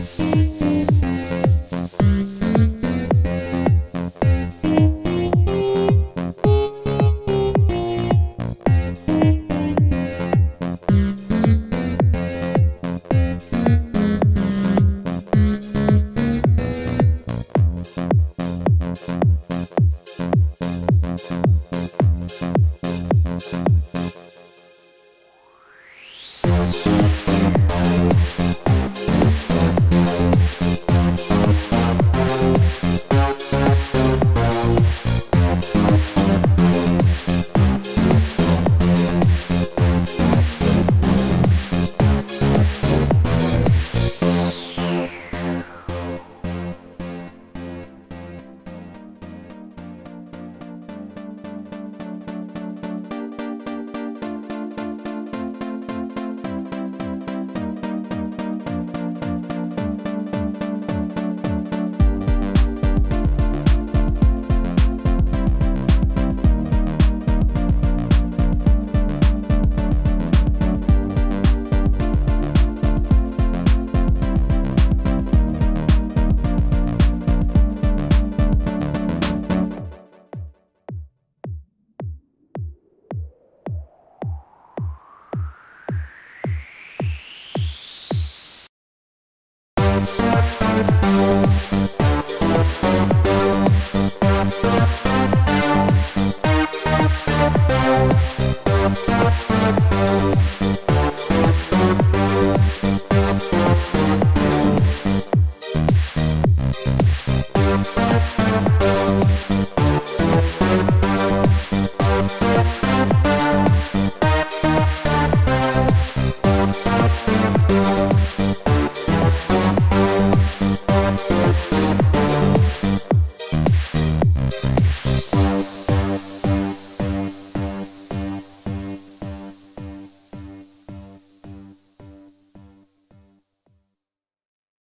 Bye.